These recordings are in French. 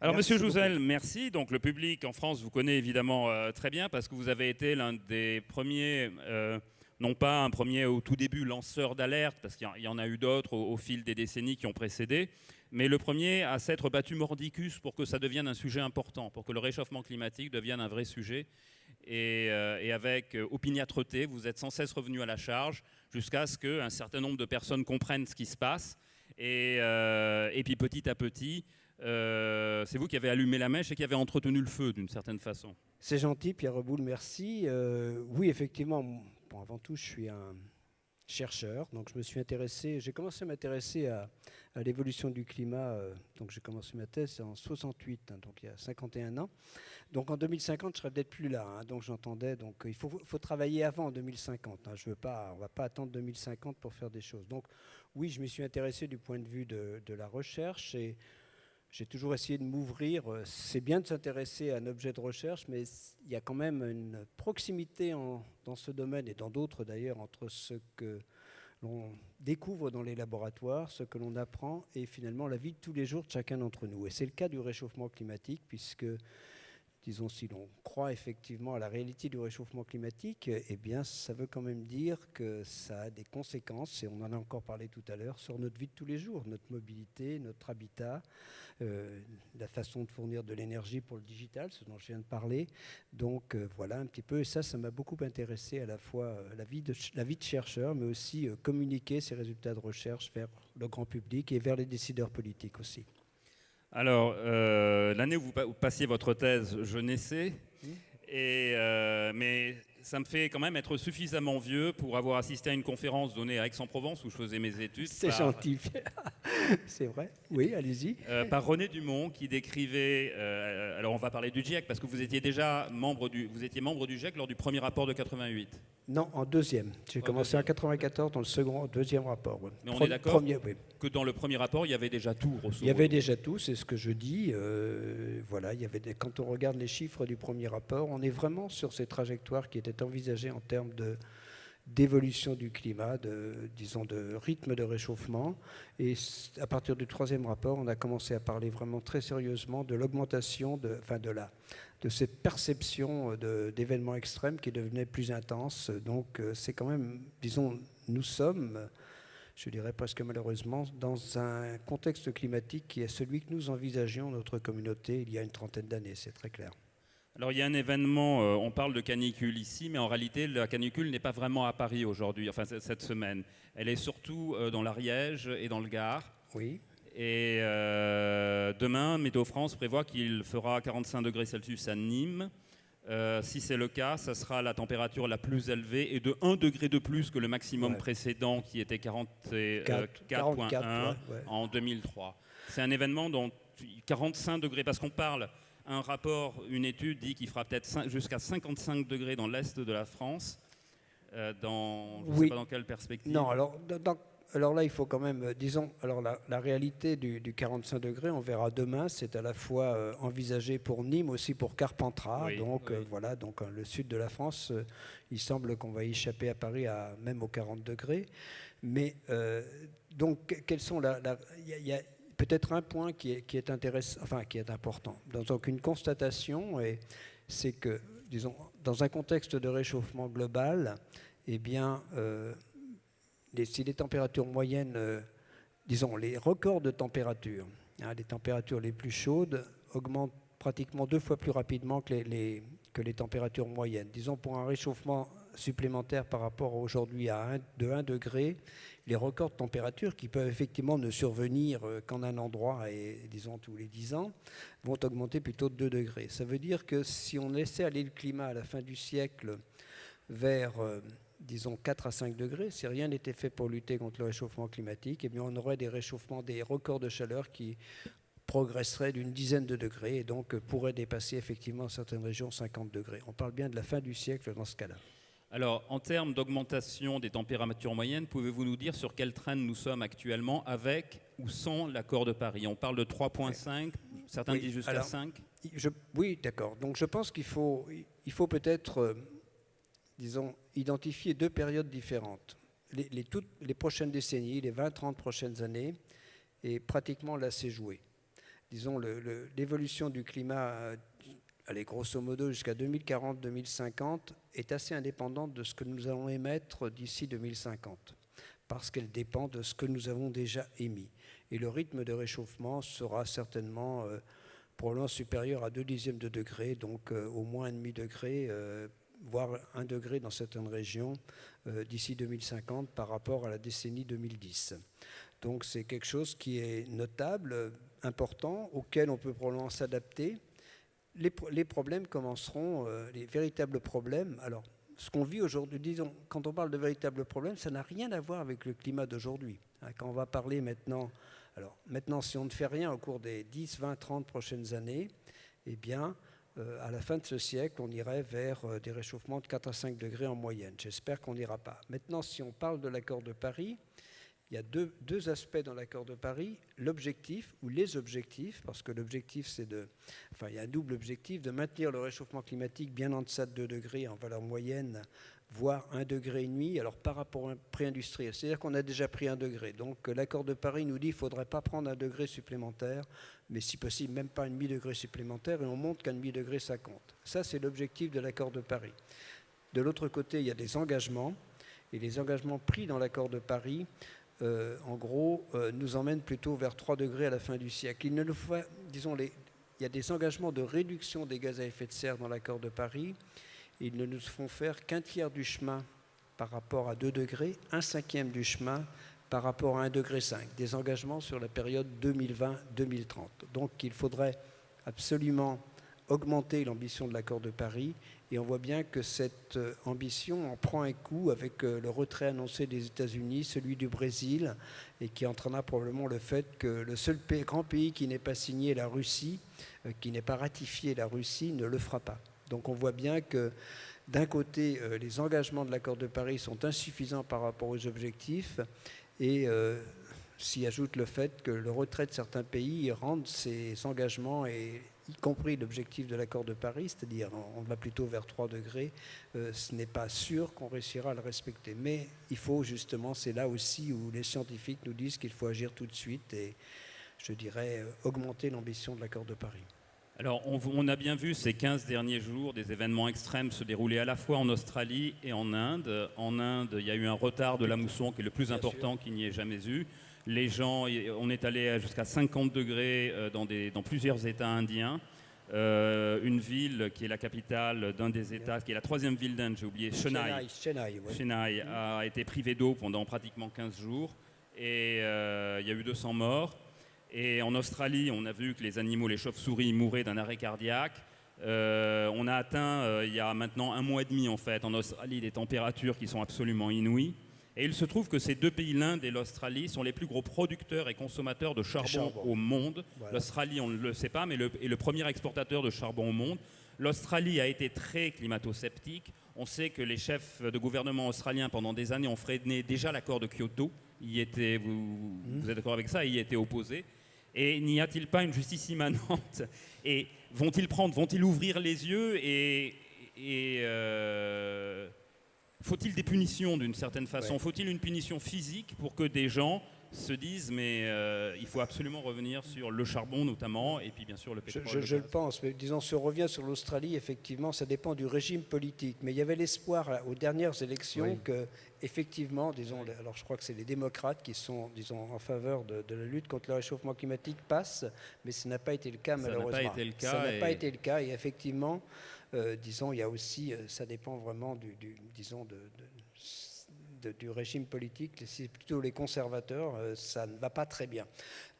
Alors, Merci Monsieur beaucoup. Jouzel, merci. Donc, le public en France vous connaît évidemment euh, très bien parce que vous avez été l'un des premiers, euh, non pas un premier au tout début lanceur d'alerte, parce qu'il y en- a eu d'autres au, au fil des décennies qui ont précédé, mais le premier à s'être battu mordicus pour que ça devienne un sujet important, pour que le réchauffement climatique devienne un vrai sujet. Et, euh, et avec opiniâtreté, vous êtes sans cesse revenu à la charge jusqu'à ce qu'un certain nombre de personnes comprennent ce qui se passe. Et, et puis petit à petit, euh, c'est vous qui avez allumé la mèche et qui avez entretenu le feu d'une certaine façon. C'est gentil, Pierre Reboul, merci. Euh, oui, effectivement, bon, avant tout, je suis un chercheur, donc je me suis intéressé, j'ai commencé à m'intéresser à, l'évolution du climat, euh, donc j'ai commencé ma thèse en 68, hein, donc il y a 51 ans. Donc en 2050, je serai peut-être plus là, hein, donc j'entendais, donc il faut, faut travailler avant 2050. hein, je veux pas, on va pas attendre 2050 pour faire des choses. Donc oui, je m'y suis intéressé du point de vue de, de la recherche et j'ai toujours essayé de m'ouvrir. Euh, C'est bien de s'intéresser à un objet de recherche, mais il y a quand même une proximité dans ce domaine et dans d'autres d'ailleurs entre ce que l'on découvre dans les laboratoires, ce que l'on apprend et finalement la vie de tous les jours de chacun d'entre nous. Et c'est le cas du réchauffement climatique, puisque, disons, si l'on croit effectivement à la réalité du réchauffement climatique, eh bien, ça veut quand même dire que ça a des conséquences, et on en a encore parlé tout à l'heure, sur notre vie de tous les jours, notre mobilité, notre habitat, euh, la façon de fournir de l'énergie pour le digital, ce dont je viens de parler. Donc euh, voilà un petit peu, et ça, ça m'a beaucoup intéressé à la fois euh, la, vie de, la chercheur, mais aussi communiquer ces résultats de recherche vers le grand public et vers les décideurs politiques aussi. Alors, euh, l'année où vous, pa- vous passiez votre thèse, je naissais, Mmh. et, euh, mais ça me fait quand même être suffisamment vieux pour avoir assisté à une conférence donnée à Aix-en-Provence où je faisais mes études. C'est par- gentil. C'est vrai Oui, allez-y. euh, par René Dumont qui décrivait. euh, alors on va parler du GIEC parce que vous étiez déjà membre du, vous étiez membre du GIEC lors du premier rapport de 88. Non, en deuxième. J'ai En commencé en 94 dans le second, deuxième rapport. ouais. Mais on est d'accord oui. Que dans le premier rapport il y avait déjà tout. grosso Il y avait déjà tout, c'est ce que je dis. euh, voilà, il y avait des- quand on regarde les chiffres du premier rapport, on est vraiment sur ces trajectoires qui étaient envisagées en termes d'évolution du climat, de, disons de rythme de réchauffement. Et à partir du troisième rapport, on a commencé à parler vraiment très sérieusement de l'augmentation de, enfin de la, de cette perception de- d'événements extrêmes qui devenaient plus intenses. Donc euh, c'est quand même, disons, nous sommes je dirais presque malheureusement, dans un contexte climatique qui est celui que nous envisagions notre communauté il y a une trentaine d'années, c'est très clair. Alors il y a un événement, euh, on parle de canicule ici, mais en réalité la canicule n'est pas vraiment à Paris aujourd'hui, enfin cette semaine. Elle est surtout euh, dans l'Ariège et dans le Gard. Oui. Et euh, demain, Météo France prévoit qu'il fera 45 degrés Celsius à Nîmes. Si c'est le cas, ça sera la température la plus élevée et de 1 degré de plus que le maximum Ouais. précédent qui était 44,1 Quatre- 44, ouais, ouais. en 2003. C'est un événement dont 45 degrés, parce qu'on parle, un rapport, une étude dit qu'il fera peut-être jusqu'à 55 degrés dans l'est de la France. Euh, dans, je ne Oui. sais pas dans quelle perspective. Non, alors, dans- alors là, il faut quand même, euh, disons, alors la, la réalité du, du 45 degrés, on verra demain, c'est à la fois euh, envisagé pour Nîmes, aussi pour Carpentras. Oui, donc euh, voilà, donc le sud de la France, il semble qu'on va échapper à Paris à même aux 40 degrés. Mais donc, que- quels sont la, la- il y a- il y a peut-être un point qui est, qui est intéressant, enfin qui est important. Donc une constatation, c'est que, disons, dans un contexte de réchauffement global, eh bien, euh, si les températures moyennes, euh, disons, les records de température, hein, les températures les plus chaudes augmentent pratiquement deux fois plus rapidement que les, les- que les températures moyennes. Disons, pour un réchauffement supplémentaire par rapport aujourd'hui à 1, de 1 degré, les records de température qui peuvent effectivement ne survenir euh, qu'en un endroit et disons tous les 10 ans vont augmenter plutôt de 2 degrés. Ça veut dire que si on laissait aller le climat à la fin du siècle vers, euh, disons, 4 à 5 degrés, si rien n'était fait pour lutter contre le réchauffement climatique, eh bien, on aurait des réchauffements, des records de chaleur qui progresseraient d'une dizaine de degrés et donc euh, pourraient dépasser effectivement certaines régions 50 degrés. On parle bien de la fin du siècle dans ce cas-là. Alors, en termes d'augmentation des températures moyennes, pouvez-vous nous dire sur quel train nous sommes actuellement avec ou sans l'accord de Paris? On parle de 3,5, certains Oui, disent jusqu'à alors, 5. Je- oui, d'accord. Donc je pense qu'il faut, il faut peut-être, euh, disons, identifier deux périodes différentes. Les, les toutes, les prochaines décennies, les 20-30 prochaines années, et pratiquement là, c'est joué. disons, l'évolution du climat, allez, grosso modo, jusqu'à 2040-2050, est assez indépendante de ce que nous allons émettre d'ici 2050, parce qu'elle dépend de ce que nous avons déjà émis. Et le rythme de réchauffement sera certainement probablement supérieur à 2 dixièmes de degré, donc au moins un demi degré voire un degré dans certaines régions euh, d'ici 2050 par rapport à la décennie 2010. Donc c'est quelque chose qui est notable, important, auquel on peut probablement s'adapter. Les, problèmes commenceront, euh, les véritables problèmes. Alors, ce qu'on vit aujourd'hui, disons, quand on parle de véritables problèmes, ça n'a rien à voir avec le climat d'aujourd'hui. Hein, quand on va parler maintenant, alors maintenant, si on ne fait rien au cours des 10, 20, 30 prochaines années, eh bien, euh, à la fin de ce siècle, on irait vers euh, des réchauffements de 4 à 5 degrés en moyenne. J'espère qu'on n'ira pas. Maintenant, si on parle de l'accord de Paris, il y a deux, aspects dans l'accord de Paris. L'objectif, ou les objectifs, parce que l'objectif, c'est de... Enfin, il y a un double objectif, de maintenir le réchauffement climatique bien en deçà de 2 degrés en valeur moyenne voire un degré et demi, alors par rapport au pré-industriel. C'est-à-dire qu'on a déjà pris un degré. Donc l'accord de Paris nous dit qu'il ne faudrait pas prendre un degré supplémentaire, mais si possible même pas un demi-degré supplémentaire, et on montre qu'un demi-degré, ça compte. Ça, c'est l'objectif de l'accord de Paris. De l'autre côté, il y a des engagements, et les engagements pris dans l'accord de Paris, euh, en gros, euh, nous emmènent plutôt vers 3 degrés à la fin du siècle. Il ne le faut, disons, les, il y a des engagements de réduction des gaz à effet de serre dans l'accord de Paris, ils ne nous font faire qu'un tiers du chemin par rapport à 2 degrés, un cinquième du chemin par rapport à 1 degré 5, des engagements sur la période 2020-2030. Donc il faudrait absolument augmenter l'ambition de l'accord de Paris et on voit bien que cette euh, ambition en prend un coup avec euh, le retrait annoncé des États-Unis, celui du Brésil, et qui entraînera probablement le fait que le seul grand pays qui n'ait pas signé la Russie, euh, qui n'ait pas ratifié la Russie, ne le fera pas. Donc on voit bien que d'un côté, les engagements de l'accord de Paris sont insuffisants par rapport aux objectifs et s'y ajoute le fait que le retrait de certains pays rend ces engagements, et y compris l'objectif de l'accord de Paris, c'est-à-dire on va plutôt vers 3 degrés, euh, ce n'est pas sûr qu'on réussira à le respecter. Mais il faut justement, c'est là aussi où les scientifiques nous disent qu'il faut agir tout de suite et je dirais augmenter l'ambition de l'accord de Paris. Alors, on, a bien vu ces 15 derniers jours des événements extrêmes se dérouler à la fois en Australie et en Inde. En Inde, il y a eu un retard de la mousson qui est le plus important qu'il n'y ait jamais eu. Les gens, on est allé jusqu'à 50 degrés euh, dans, dans, plusieurs États indiens. Euh, une ville qui est la capitale d'un des États, qui est la troisième ville d'Inde, j'ai oublié, Chennai, Chennai, a été privée d'eau pendant pratiquement 15 jours et euh, il y a eu 200 morts. Et en Australie, on a vu que les animaux, les chauves-souris, mouraient d'un arrêt cardiaque. Euh, on a atteint, il y a maintenant un mois et demi en fait, en Australie, des températures qui sont absolument inouïes. Et il se trouve que ces deux pays, l'Inde et l'Australie, sont les plus gros producteurs et consommateurs de charbon, au monde. L'Australie, on ne le sait pas, mais le, est le premier exportateur de charbon au monde. L'Australie a été très climato-sceptique. On sait que les chefs de gouvernement australiens, pendant des années, ont freiné déjà l'accord de Kyoto. Y était, vous, mmh. vous êtes d'accord avec ça? Il y était opposé. Et n'y a-t-il pas une justice immanente? Et vont-ils prendre, vont-ils ouvrir les yeux et, euh, faut-il des punitions d'une certaine façon Faut-il une punition physique pour que des gens se disent mais euh, il faut absolument revenir sur le charbon notamment et puis bien sûr le pétrole. Je, le, pense, mais disons si on revient sur l'Australie, effectivement ça dépend du régime politique. Mais il y avait l'espoir aux dernières élections que effectivement, disons, alors je crois que c'est les démocrates qui sont disons en faveur de, la lutte contre le réchauffement climatique passent, mais ce n'a pas été le cas malheureusement. Ça n'a pas été le cas. Ça n'a pas été le cas et effectivement, disons, il y a aussi, euh, ça dépend vraiment du, disons du régime politique, c'est plutôt les conservateurs, euh, ça ne va pas très bien.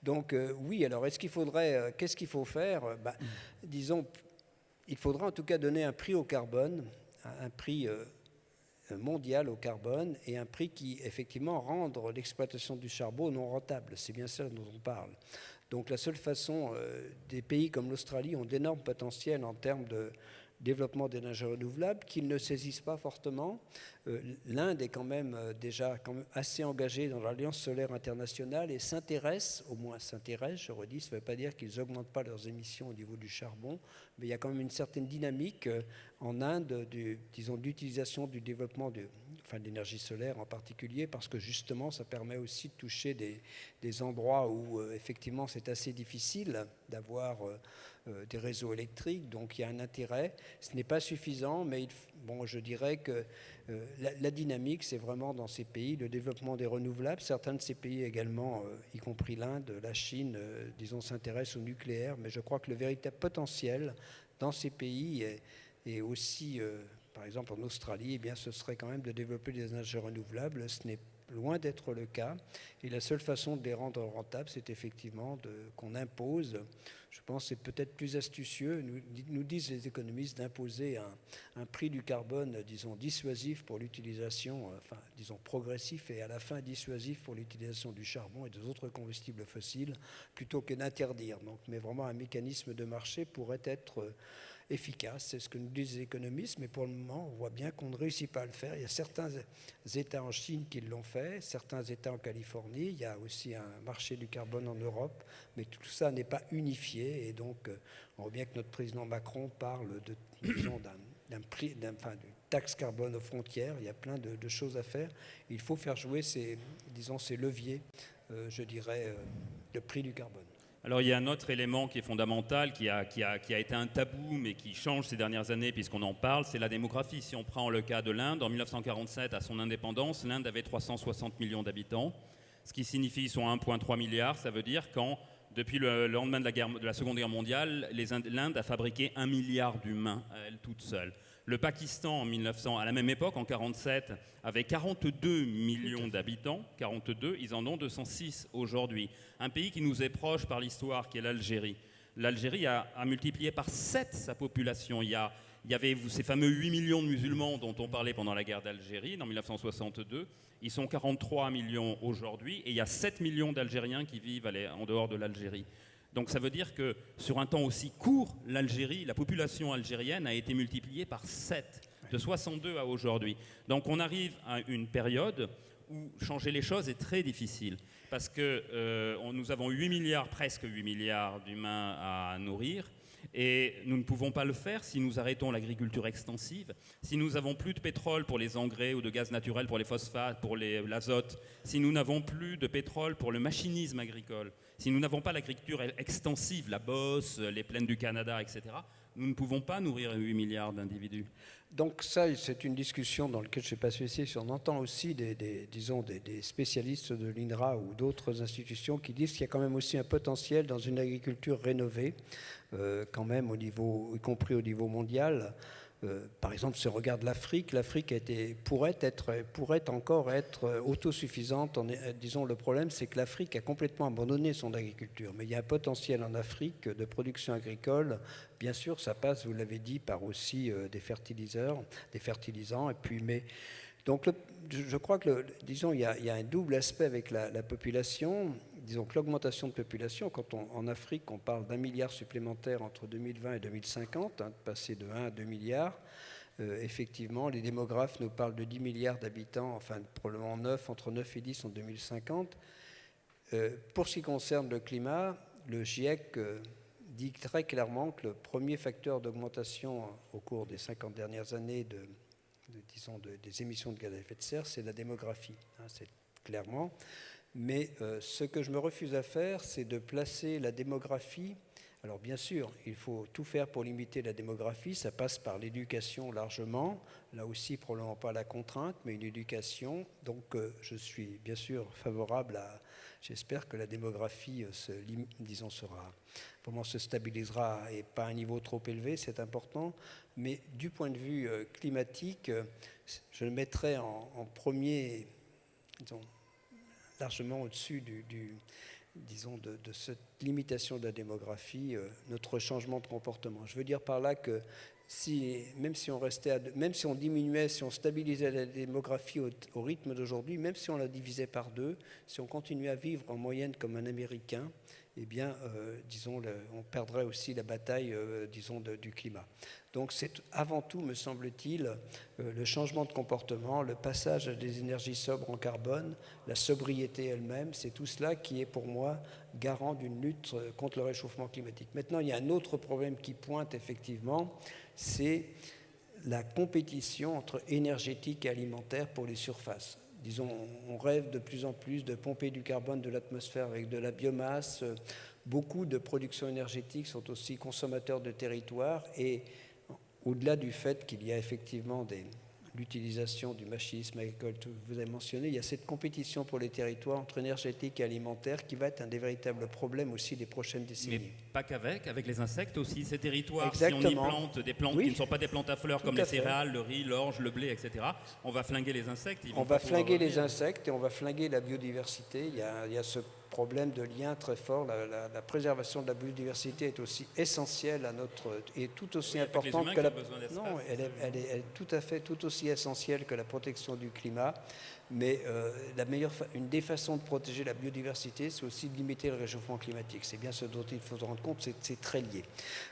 Donc euh, oui, alors est-ce qu'il faudrait, euh, qu'est-ce qu'il faut faire bah, Disons, il faudra en tout cas donner un prix au carbone, un prix mondial au carbone et un prix qui effectivement rendre l'exploitation du charbon non rentable. C'est bien ça dont on parle. Donc la seule façon, des pays comme l'Australie ont d'énormes potentiels en termes de, développement d'énergie renouvelable qu'ils ne saisissent pas fortement. Euh, L'Inde est quand même euh, déjà assez engagée dans l'Alliance solaire internationale et s'intéresse, au moins s'intéresse, je redis, ça ne veut pas dire qu'ils n'augmentent pas leurs émissions au niveau du charbon, mais il y a quand même une certaine dynamique. Euh, en Inde, disons, d'utilisation du développement de, enfin, l'énergie solaire en particulier, parce que justement, ça permet aussi de toucher des, endroits où euh, effectivement c'est assez difficile d'avoir euh, euh, des réseaux électriques, donc il y a un intérêt. Ce n'est pas suffisant, mais bon, je dirais que la, dynamique, c'est vraiment dans ces pays le développement des renouvelables. Certains de ces pays également, y compris l'Inde, la Chine, disons, s'intéressent au nucléaire, mais je crois que le véritable potentiel dans ces pays est aussi par exemple en Australie, eh bien, ce serait quand même de développer des énergies renouvelables. Ce n'est loin d'être le cas. Et la seule façon de les rendre rentables, c'est effectivement qu'on impose, je pense c'est peut-être plus astucieux, nous, disent les économistes, d'imposer un, un, prix du carbone, disons, dissuasif pour l'utilisation, enfin, disons, progressif et à la fin dissuasif pour l'utilisation du charbon et des autres combustibles fossiles, plutôt que d'interdire. Mais vraiment un mécanisme de marché pourrait être efficace. C'est ce que nous disent les économistes, mais pour le moment, on voit bien qu'on ne réussit pas à le faire. Il y a certains États en Chine qui l'ont fait, certains États en Californie, il y a aussi un marché du carbone en Europe, mais tout ça n'est pas unifié. Et donc, euh, on voit bien que notre président Macron parle de, d'un prix, d'un, enfin, d'une taxe carbone aux frontières. Il y a plein de, choses à faire. Il faut faire jouer ces, disons, ces leviers, euh, je dirais, euh, le prix du carbone. Alors il y a un autre élément qui est fondamental, qui a, qui a, qui a été un tabou, mais qui change ces dernières années puisqu'on en parle, c'est la démographie. Si on prend le cas de l'Inde, en 1947, à son indépendance, l'Inde avait 360 millions d'habitants, ce qui signifie son 1,3 milliard. Ça veut dire quand, depuis le lendemain de la, guerre, de la Seconde Guerre mondiale, l'Inde a fabriqué un milliard d'humains à elle toute seule. Le Pakistan, en 1900, à la même époque, en 1947, avait 42 millions d'habitants. 42, ils en ont 206 aujourd'hui. Un pays qui nous est proche par l'histoire, qui est l'Algérie. L'Algérie a, a, multiplié par 7 sa population. Il y, a, il y avait ces fameux 8 millions de musulmans dont on parlait pendant la guerre d'Algérie, en 1962. Ils sont 43 millions aujourd'hui et il y a 7 millions d'Algériens qui vivent en dehors de l'Algérie. Donc ça veut dire que sur un temps aussi court, l'Algérie, la population algérienne a été multipliée par 7, de 62 à aujourd'hui. Donc on arrive à une période où changer les choses est très difficile. Parce que euh, nous avons 8 milliards, presque 8 milliards d'humains à nourrir. Et nous ne pouvons pas le faire si nous arrêtons l'agriculture extensive, si nous n'avons plus de pétrole pour les engrais ou de gaz naturel pour les phosphates, pour l'azote, si nous n'avons plus de pétrole pour le machinisme agricole, si nous n'avons pas l'agriculture extensive, la bosse, les plaines du Canada, etc., nous ne pouvons pas nourrir 8 milliards d'individus. Donc ça, c'est une discussion dans laquelle je ne sais pas si on entend aussi des, spécialistes de l'INRA ou d'autres institutions qui disent qu'il y a quand même aussi un potentiel dans une agriculture rénovée, euh, quand même y compris au niveau mondial. Euh, par exemple, si on regarde l'Afrique, l'Afrique pourrait, pourrait encore être autosuffisante. En, disons, le problème, c'est que l'Afrique a complètement abandonné son agriculture. Mais il y a un potentiel en Afrique de production agricole. Bien sûr, ça passe, vous l'avez dit, par aussi euh, des fertiliseurs, des fertilisants. Et puis, mais donc, je crois que, disons, il y, a, un double aspect avec la population disons que l'augmentation de population, quand on, en Afrique on parle d'un milliard supplémentaire entre 2020 et 2050, hein, de passer de 1 à 2 milliards, euh, effectivement, les démographes nous parlent de 10 milliards d'habitants, enfin probablement 9, entre 9 et 10 en 2050. Euh, pour ce qui concerne le climat, le GIEC euh, dit très clairement que le premier facteur d'augmentation au cours des 50 dernières années de, disons, de, des émissions de gaz à effet de serre, c'est la démographie. Hein, c'est clairement. Mais euh, ce que je me refuse à faire, c'est de placer la démographie. Alors bien sûr, il faut tout faire pour limiter la démographie. Ça passe par l'éducation largement. Là aussi, probablement pas la contrainte, mais une éducation. Donc euh, je suis bien sûr favorable à... J'espère que la démographie, euh, se, disons, sera vraiment se stabilisera et pas à un niveau trop élevé, c'est important. Mais du point de vue climatique, je le mettrai en, en premier, disons, largement au-dessus disons, de, de, cette limitation de la démographie, euh, notre changement de comportement. Je veux dire par là que si, même si on restait, à, même si on diminuait, si on stabilisait la démographie au, rythme d'aujourd'hui, même si on la divisait par deux, si on continuait à vivre en moyenne comme un Américain, eh bien, euh, disons, on perdrait aussi la bataille, euh, disons, du climat. Donc c'est avant tout, me semble-t-il, euh, le changement de comportement, le passage à des énergies sobres en carbone, la sobriété elle-même, c'est tout cela qui est pour moi garant d'une lutte contre le réchauffement climatique. Maintenant, il y a un autre problème qui pointe effectivement, c'est la compétition entre énergétique et alimentaire pour les surfaces. Disons, on rêve de plus en plus de pomper du carbone de l'atmosphère avec de la biomasse. Beaucoup de productions énergétiques sont aussi consommateurs de territoire et au-delà du fait qu'il y a effectivement des, l'utilisation du machisme agricole que vous avez mentionné, il y a cette compétition pour les territoires entre énergétique et alimentaire qui va être un des véritables problèmes aussi des prochaines décennies. Mais pas qu'avec, avec les insectes aussi. Ces territoires, si on y plante des plantes qui ne sont pas des plantes à fleurs comme les céréales, le riz, l'orge, le blé, etc., on va flinguer les insectes. on va flinguer les insectes et on va flinguer la biodiversité. Il y a, il y a ce problème de lien très fort. La, préservation de la biodiversité est aussi essentielle à notre et tout aussi importante que la non, elle est, elle est, tout à fait tout aussi essentielle que la protection du climat. Mais euh, la meilleure une des façons de protéger la biodiversité, c'est aussi de limiter le réchauffement climatique. C'est bien ce dont il faut se rendre compte, c'est très lié.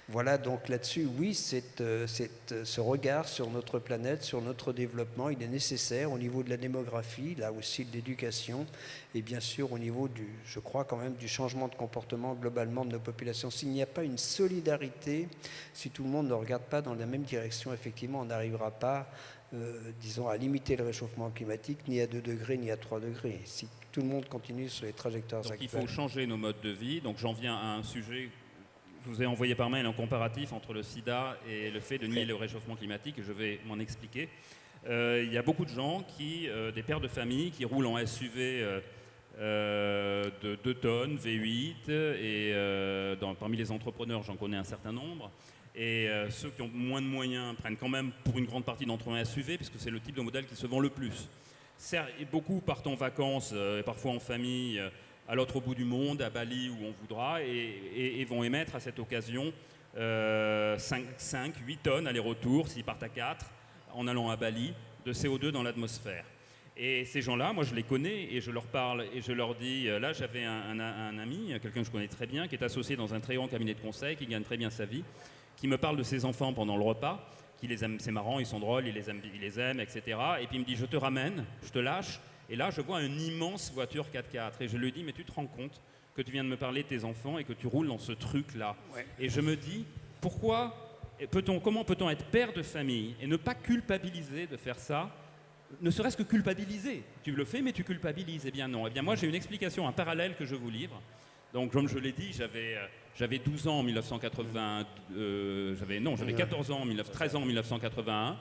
Voilà, donc là-dessus, oui, euh, euh, ce regard sur notre planète, sur notre développement, il est nécessaire au niveau de la démographie, là aussi de l'éducation, et bien sûr au niveau du, je crois quand même, du changement de comportement globalement de nos populations. S'il n'y a pas une solidarité, si tout le monde ne regarde pas dans la même direction, effectivement, on n'arrivera pas euh, disons, à limiter le réchauffement climatique, ni à 2 degrés, ni à 3 degrés. Si tout le monde continue sur les trajectoires Donc actuelles. Il faut changer nos modes de vie. Donc j'en viens à un sujet. Je vous ai envoyé par mail un comparatif entre le sida et le fait de nier le réchauffement climatique. Je vais m'en expliquer. Euh, il y a beaucoup de gens qui, euh, des pères de famille, qui roulent en SUV de 2 tonnes, V8, et parmi les entrepreneurs, j'en connais un certain nombre. Et euh, ceux qui ont moins de moyens prennent quand même pour une grande partie d'entre eux un SUV, puisque c'est le type de modèle qui se vend le plus. beaucoup partent en vacances, euh, et parfois en famille, euh, à l'autre bout du monde, à Bali où on voudra, et, vont émettre à cette occasion 5, 5, 8 tonnes aller-retour, s'ils partent à 4, en allant à Bali, de CO2 dans l'atmosphère. Et ces gens-là, moi je les connais et je leur parle et je leur dis, là j'avais un, un, ami, quelqu'un que je connais très bien, qui est associé dans un très grand cabinet de conseil, qui gagne très bien sa vie, qui me parle de ses enfants pendant le repas, qui les aime, c'est marrant, ils sont drôles, il les aime, il les aime, etc. Et puis il me dit, je te ramène, je te lâche. Et là, je vois une immense voiture 4x4. Et je lui dis, mais tu te rends compte que tu viens de me parler de tes enfants et que tu roules dans ce truc-là. Et je me dis, pourquoi peut-on, comment peut-on être père de famille et ne pas culpabiliser de faire ça? Ne serait-ce que culpabiliser. Tu le fais, mais tu culpabilises. Eh bien non. Eh bien moi, j'ai une explication, un parallèle que je vous livre. Donc, comme je l'ai dit, j'avais euh, j'avais 12 ans en 1980, euh, j'avais non, j'avais 14 ans, 13 ans en 1981.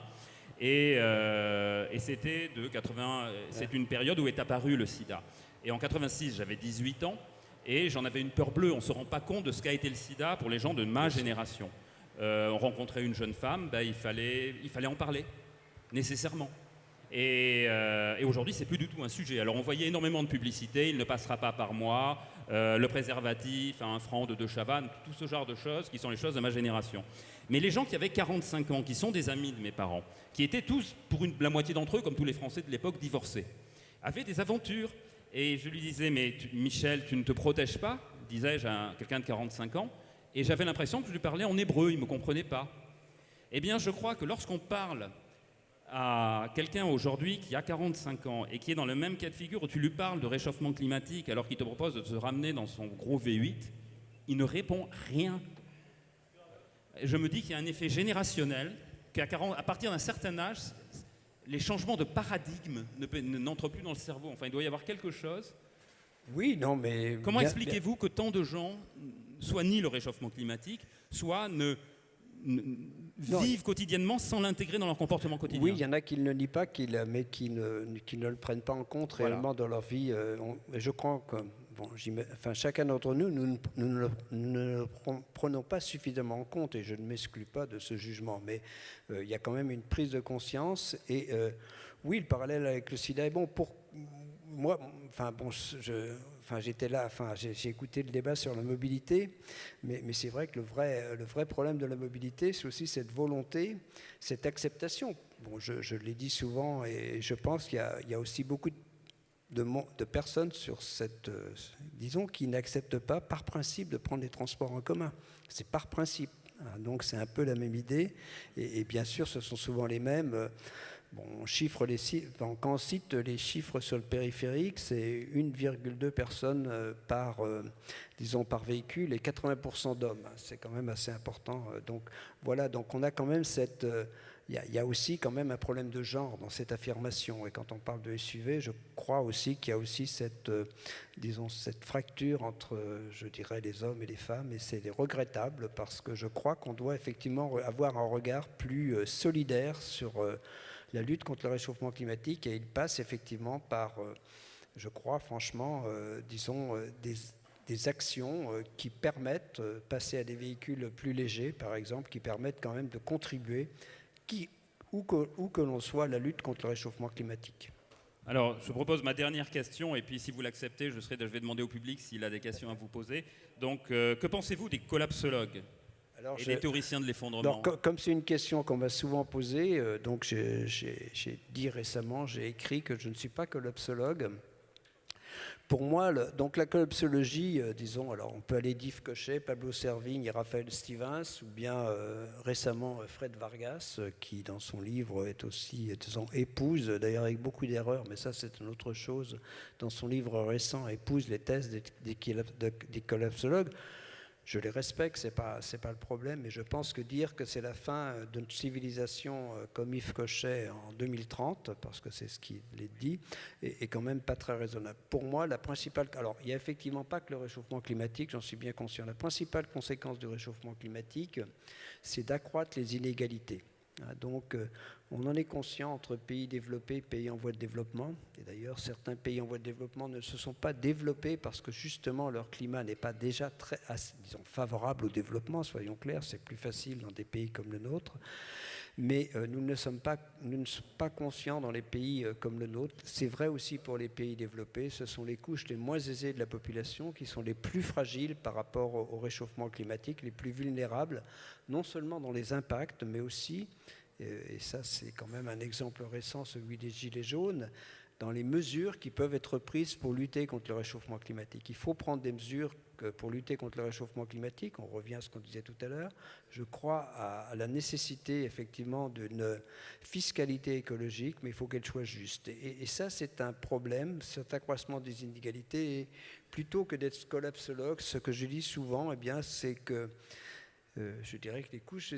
Euh, et, c'était de 80, c'est une période où est apparu le sida. Et en 86, j'avais 18 ans et j'en avais une peur bleue. On ne se rend pas compte de ce qu'a été le sida pour les gens de ma génération. Euh, on rencontrait une jeune femme, ben, il, fallait, il fallait en parler, nécessairement. Et, et aujourd'hui, c'est plus du tout un sujet. Alors, on voyait énormément de publicité, il ne passera pas par moi, euh, le préservatif un franc de deux chavannes, tout ce genre de choses qui sont les choses de ma génération. Mais les gens qui avaient 45 ans, qui sont des amis de mes parents, qui étaient tous, pour la moitié d'entre eux, comme tous les Français de l'époque, divorcés, avaient des aventures. Et je lui disais, mais Michel, tu ne te protèges pas disais-je à quelqu'un de 45 ans. Et j'avais l'impression que je lui parlais en hébreu, il ne me comprenait pas. Eh bien, je crois que lorsqu'on parle à quelqu'un aujourd'hui qui a 45 ans et qui est dans le même cas de figure où tu lui parles de réchauffement climatique alors qu'il te propose de se ramener dans son gros V8, il ne répond rien. Je me dis qu'il y a un effet générationnel, qu'à à partir d'un certain âge, les changements de paradigme n'entrent plus dans le cerveau. Enfin, il doit y avoir quelque chose. Oui, non, mais... Comment expliquez-vous que tant de gens soit nient le réchauffement climatique, soit ne, vivent quotidiennement sans l'intégrer dans leur comportement quotidien. Oui, il y en a qui ne le nient pas, mais qui ne, ne le prennent pas en compte réellement dans leur vie. Euh, je crois que bon, enfin, chacun d'entre nous, nous, ne le prenons pas suffisamment en compte, et je ne m'exclus pas de ce jugement, mais euh, il y a quand même une prise de conscience. Et euh, oui, le parallèle avec le sida est bon. Pour moi, enfin bon, je, enfin, j'étais là, enfin, j'ai écouté le débat sur la mobilité, mais, c'est vrai que le vrai, le vrai problème de la mobilité, c'est aussi cette volonté, cette acceptation. Bon, je, je l'ai dit souvent, et je pense qu'il y, y, a aussi beaucoup de, de personnes sur cette, euh, disons, qui n'acceptent pas par principe de prendre les transports en commun. C'est par principe. Hein, donc c'est un peu la même idée, et, et, bien sûr, ce sont souvent les mêmes. Euh, on chiffre les, quand on cite les chiffres sur le périphérique, c'est 1,2 personnes euh, par, euh, disons, par véhicule et 80% d'hommes. C'est quand même assez important. Euh, donc voilà, donc on a quand même cette, il y, a aussi quand même un problème de genre dans cette affirmation. Et quand on parle de SUV, je crois aussi qu'il y a aussi cette, disons, cette fracture entre, je dirais, les hommes et les femmes. Et c'est regrettable parce que je crois qu'on doit effectivement avoir un regard plus solidaire sur la lutte contre le réchauffement climatique. Et il passe effectivement par, je crois franchement, disons, des, des actions qui permettent, passer à des véhicules plus légers, par exemple, qui permettent quand même de contribuer où que, l'on soit, la lutte contre le réchauffement climatique. Alors, je propose ma dernière question, et puis si vous l'acceptez, je, je vais demander au public s'il a des questions à vous poser. Donc, euh, que pensez-vous des collapsologues? Et des théoriciens de l'effondrement Comme c'est une question qu'on m'a souvent posée, euh, donc j'ai dit récemment, j'ai écrit que je ne suis pas collapsologue. Pour moi, donc la collapsologie, euh, disons, alors on peut aller d'Yves Cochet, Pablo Servigne et Raphaël Stevens, ou bien euh, récemment Fred Vargas, qui dans son livre est aussi, disons, épouse, d'ailleurs avec beaucoup d'erreurs, mais ça c'est une autre chose, dans son livre récent, épouse les thèses des, des collapsologues je les respecte, ce n'est pas, le problème, mais je pense que dire que c'est la fin d'une civilisation euh, comme Yves Cochet en 2030, parce que c'est ce qu'il dit, est, quand même pas très raisonnable. Pour moi, la principale... Alors, il n'y a effectivement pas que le réchauffement climatique, j'en suis bien conscient. La principale conséquence du réchauffement climatique, c'est d'accroître les inégalités. Hein, donc, euh, on en est conscient entre pays développés et pays en voie de développement. Et d'ailleurs, certains pays en voie de développement ne se sont pas développés parce que justement leur climat n'est pas déjà très, disons, favorable au développement, soyons clairs, c'est plus facile dans des pays comme le nôtre. Mais euh, nous, ne sommes pas, nous ne sommes pas conscients dans les pays euh, comme le nôtre. C'est vrai aussi pour les pays développés. Ce sont les couches les moins aisées de la population qui sont les plus fragiles par rapport au réchauffement climatique, les plus vulnérables, non seulement dans les impacts, mais aussi et ça c'est quand même un exemple récent, celui des Gilets jaunes, dans les mesures qui peuvent être prises pour lutter contre le réchauffement climatique. Il faut prendre des mesures pour lutter contre le réchauffement climatique. On revient à ce qu'on disait tout à l'heure. Je crois à, la nécessité effectivement d'une fiscalité écologique, mais il faut qu'elle soit juste. Et, ça, c'est un problème, cet accroissement des inégalités. Et plutôt que d'être collapsologue, ce que je dis souvent, eh c'est que euh, je dirais que les couches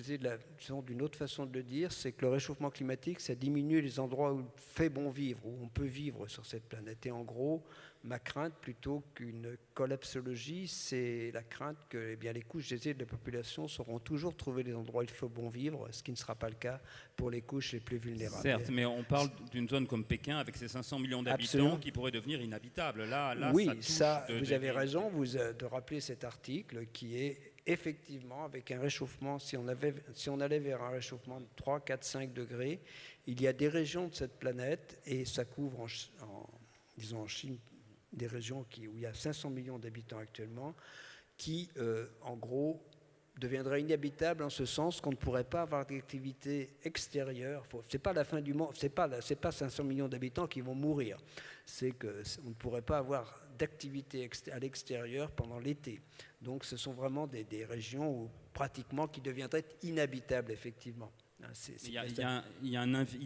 sont d'une autre façon de le dire, c'est que le réchauffement climatique, ça diminue les endroits où il fait bon vivre, où on peut vivre sur cette planète. Et en gros, ma crainte, plutôt qu'une collapsologie, c'est la crainte que eh bien, les couches aisées de la population sauront toujours trouver les endroits où il faut bon vivre, ce qui ne sera pas le cas pour les couches les plus vulnérables. Certes, mais on parle d'une zone comme Pékin avec ses 500 millions d'habitants qui pourrait devenir inhabitable. Là, là oui, ça, vous avez raison vous, euh, de rappeler cet article qui est effectivement, avec un réchauffement, si on, allait vers un réchauffement de 3, 4, 5 degrés, il y a des régions de cette planète, et ça couvre, en, disons en Chine, des régions où il y a 500 millions d'habitants actuellement, qui, euh, en gros, deviendraient inhabitables en ce sens qu'on ne pourrait pas avoir d'activité extérieure. Ce n'est pas la fin du monde, ce n'est pas, pas 500 millions d'habitants qui vont mourir. C'est qu'on ne pourrait pas avoir d'activité à l'extérieur pendant l'été. Donc ce sont vraiment des, régions où, pratiquement qui deviendraient inhabitables, effectivement. Il y,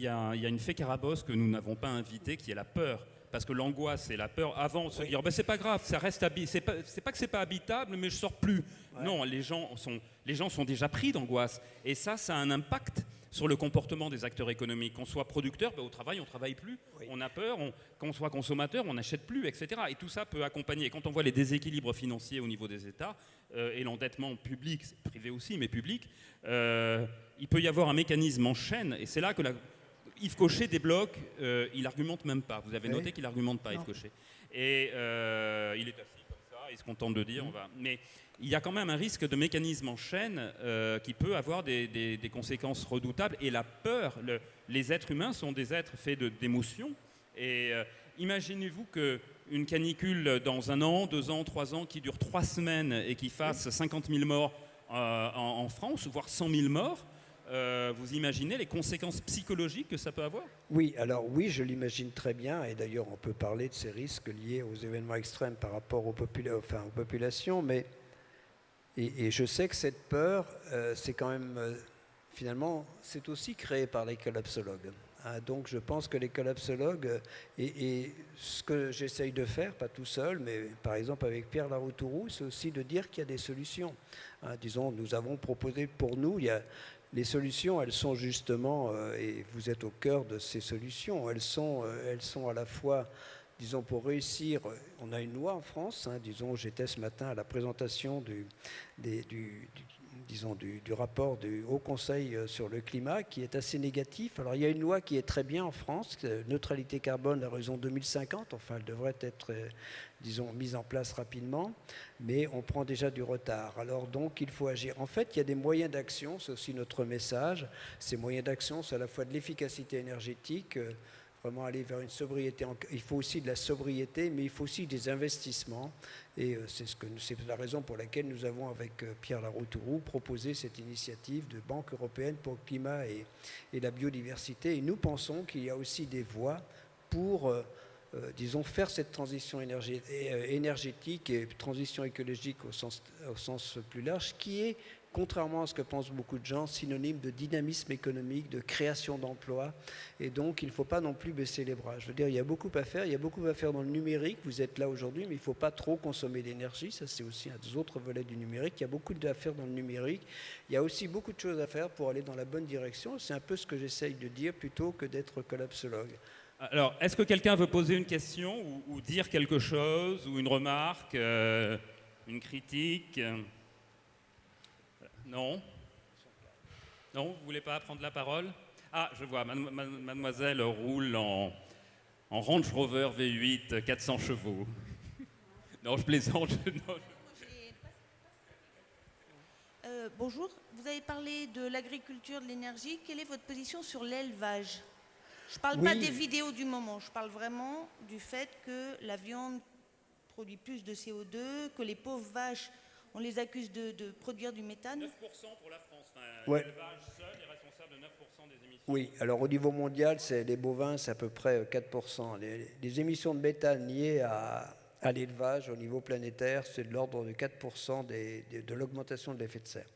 a une fée carabosse que nous n'avons pas invitée, qui est la peur. Parce que l'angoisse et la peur, avant, se dire, ben, c'est pas grave, ça reste c'est pas, pas que c'est pas habitable, mais je sors plus. Non, les gens sont, les gens sont déjà pris d'angoisse. Et ça, ça a un impact sur le comportement des acteurs économiques. Qu'on soit producteur, ben, au travail, on travaille plus, on a peur, qu'on soit consommateur, on n'achète plus, etc. Et tout ça peut accompagner. Et quand on voit les déséquilibres financiers au niveau des États euh, et l'endettement public, privé aussi, mais public, euh, il peut y avoir un mécanisme en chaîne. Et c'est là que Yves Cochet débloque, euh, il argumente même pas. Vous avez noté qu'il argumente pas, Yves Cochet. Et il est assis comme ça, il se contente de dire, on va. Mais il y a quand même un risque de mécanisme en chaîne euh, qui peut avoir des, conséquences redoutables. Et la peur, les êtres humains sont des êtres faits d'émotions. Et euh, imaginez-vous qu'une canicule dans un an, deux ans, trois ans, qui dure trois semaines et qui fasse 50 000 morts euh, en, France, voire 100 000 morts, vous imaginez les conséquences psychologiques que ça peut avoir? Oui, alors oui, je l'imagine très bien, et d'ailleurs on peut parler de ces risques liés aux événements extrêmes par rapport aux, populations, mais et, je sais que cette peur, euh, c'est quand même, euh, finalement, c'est aussi créé par les collapsologues. Hein. donc je pense que les collapsologues, euh, et, ce que j'essaye de faire, pas tout seul, mais par exemple avec Pierre Laroutourou, c'est aussi de dire qu'il y a des solutions. Hein. disons, nous avons proposé pour nous, il y a les solutions, elles sont justement, et vous êtes au cœur de ces solutions, elles sont, sont à la fois disons, pour réussir, on a une loi en France, hein, disons, j'étais ce matin à la présentation du, disons, du, rapport du Haut Conseil euh, sur le climat qui est assez négatif. Alors il y a une loi qui est très bien en France, neutralité carbone à raison 2050, enfin elle devrait être, euh, disons, mise en place rapidement, mais on prend déjà du retard. Alors donc il faut agir. En fait, il y a des moyens d'action, c'est aussi notre message. Ces moyens d'action, c'est à la fois de l'efficacité énergétique, euh, vraiment aller vers une sobriété. Il faut aussi de la sobriété, mais il faut aussi des investissements. Et euh, c'est ce c'est la raison pour laquelle nous avons, avec euh, Pierre Laroutourou, proposé cette initiative de Banque européenne pour le climat et, la biodiversité. Et nous pensons qu'il y a aussi des voies pour, euh, disons, faire cette transition énergétique et transition écologique au sens, au sens plus large, qui est contrairement à ce que pensent beaucoup de gens, synonyme de dynamisme économique, de création d'emplois. Et donc, il ne faut pas non plus baisser les bras. Je veux dire, il y a beaucoup à faire. Il y a beaucoup à faire dans le numérique. Vous êtes là aujourd'hui, mais il ne faut pas trop consommer d'énergie. Ça, c'est aussi un des autres volets du numérique. Il y a beaucoup à faire dans le numérique. Il y a aussi beaucoup de choses à faire pour aller dans la bonne direction. C'est un peu ce que j'essaye de dire plutôt que d'être collapsologue. Alors, est-ce que quelqu'un veut poser une question ou, dire quelque chose ou une remarque, euh, une critique? Non Non, vous ne voulez pas prendre la parole? Ah, je vois, mademoiselle roule en, Range Rover V8 400 chevaux. non, je plaisante. Euh, bonjour, vous avez parlé de l'agriculture, de l'énergie. Quelle est votre position sur l'élevage? Je ne parle pas des vidéos du moment, je parle vraiment du fait que la viande produit plus de CO2, que les pauvres vaches on les accuse de, produire du méthane 9% pour la France. L'élevage seul est responsable de 9% des émissions. Oui, alors au niveau mondial, c'est les bovins, c'est à peu près 4%. Euh, les, émissions de méthane liées à, l'élevage au niveau planétaire, c'est de l'ordre de 4% de l'augmentation de l'effet de serre.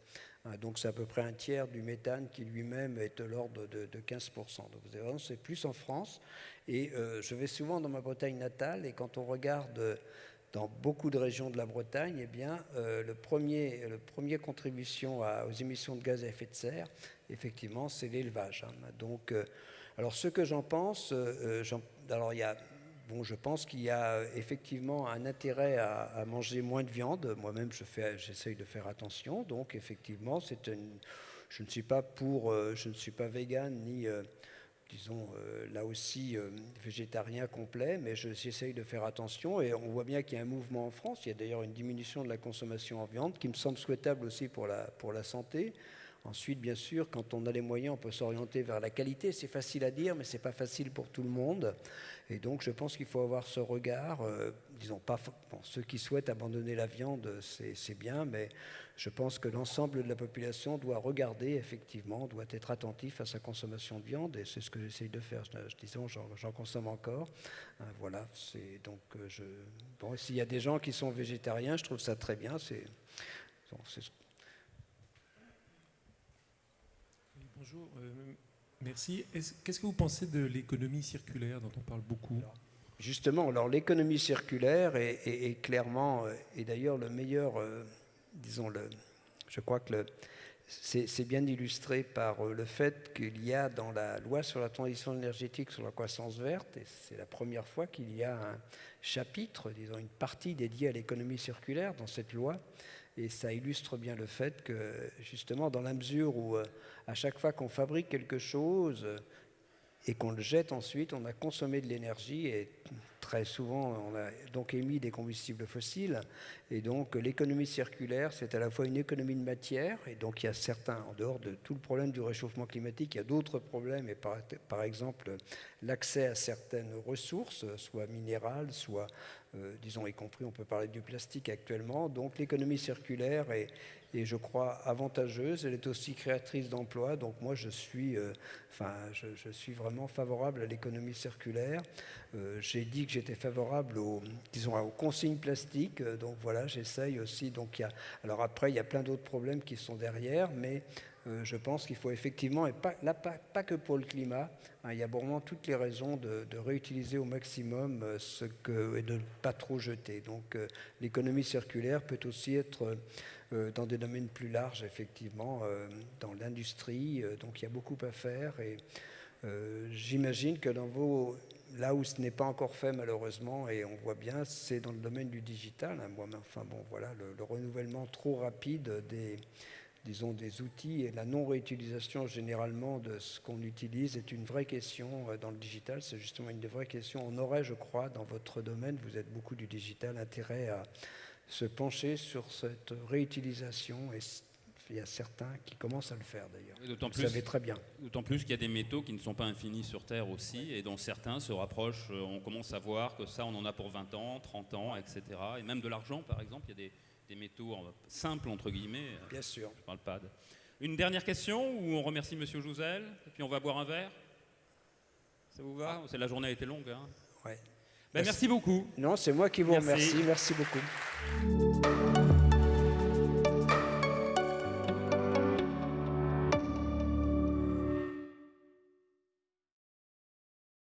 Hein, donc c'est à peu près un tiers du méthane qui lui-même est de l'ordre de, 15%. Donc c'est plus en France. Et euh, je vais souvent dans ma Bretagne natale et quand on regarde dans beaucoup de régions de la Bretagne, eh bien, euh, le, premier, le premier contribution aux émissions de gaz à effet de serre, effectivement, c'est l'élevage. Hein. Donc, euh, alors ce que j'en pense, euh, alors il y a, bon, je pense qu'il y a effectivement un intérêt à, manger moins de viande. Moi-même, je fais, j'essaye de faire attention. Donc, effectivement, c'est une, je ne suis pas pour, je ne suis pas vegan ni disons, euh, là aussi euh, végétarien complet, mais j'essaye de faire attention et on voit bien qu'il y a un mouvement en France. Il y a d'ailleurs une diminution de la consommation en viande qui me semble souhaitable aussi pour la santé. Ensuite, bien sûr, quand on a les moyens, on peut s'orienter vers la qualité. C'est facile à dire, mais ce n'est pas facile pour tout le monde. Et donc, je pense qu'il faut avoir ce regard. Euh, disons pas, ceux qui souhaitent abandonner la viande, c'est bien, mais je pense que l'ensemble de la population doit regarder, effectivement, doit être attentif à sa consommation de viande, et c'est ce que j'essaye de faire. Je, disons, j'en consomme encore. Euh, voilà. C'est donc, euh, je, bon, s'il y a des gens qui sont végétariens, je trouve ça très bien. C'est Bonjour, euh, merci. Qu'est-ce que vous pensez de l'économie circulaire dont on parle beaucoup? Justement, alors l'économie circulaire est, clairement, euh, et d'ailleurs le meilleur, euh, disons, le, je crois que c'est bien illustré par le fait qu'il y a dans la loi sur la transition énergétique sur la croissance verte, et c'est la première fois qu'il y a un chapitre, disons une partie dédiée à l'économie circulaire dans cette loi, et ça illustre bien le fait que, justement, dans la mesure où, euh, à chaque fois qu'on fabrique quelque chose et qu'on le jette ensuite, on a consommé de l'énergie et très souvent, on a donc émis des combustibles fossiles. Et donc, l'économie circulaire, c'est à la fois une économie de matière, et donc il y a certains, en dehors de tout le problème du réchauffement climatique, il y a d'autres problèmes, et par, par exemple, l'accès à certaines ressources, soit minérales, soit euh, disons y compris, on peut parler du plastique actuellement. Donc l'économie circulaire est, je crois, avantageuse. Elle est aussi créatrice d'emplois. Donc moi, je suis, euh, enfin, je, suis vraiment favorable à l'économie circulaire. Euh, j'ai dit que j'étais favorable aux, disons, aux consignes plastiques. Donc voilà, j'essaye aussi. Donc y a, alors après, il y a plein d'autres problèmes qui sont derrière, mais euh, je pense qu'il faut effectivement, et pas, que pour le climat, hein, il y a vraiment toutes les raisons de, réutiliser au maximum euh, ce que, et de ne pas trop jeter. Donc euh, l'économie circulaire peut aussi être dans des domaines plus larges, effectivement, dans l'industrie. donc il y a beaucoup à faire et j'imagine que là où ce n'est pas encore fait malheureusement, et on voit bien, c'est dans le domaine du digital. Hein, enfin bon, voilà, le, renouvellement trop rapide des, disons, des outils et la non-réutilisation généralement de ce qu'on utilise est une vraie question euh, dans le digital. C'est justement une des vraies questions. On aurait, je crois, dans votre domaine, vous êtes beaucoup du digital, intérêt à se pencher sur cette réutilisation et il y a certains qui commencent à le faire d'ailleurs. Vous savez très bien. D'autant plus qu'il y a des métaux qui ne sont pas infinis sur Terre aussi, et dont certains se rapprochent. Euh, on commence à voir que ça, on en a pour 20 ans, 30 ans, etc. Et même de l'argent, par exemple, il y a des, métaux simples, entre guillemets. Bien sûr. Je parle pas de... Une dernière question, où on remercie M. Jouzel, et puis on va boire un verre? Ça vous va? Ah. La journée a été longue. Hein? Ouais. Ben, merci. beaucoup. Non, c'est moi qui vous remercie. Merci beaucoup.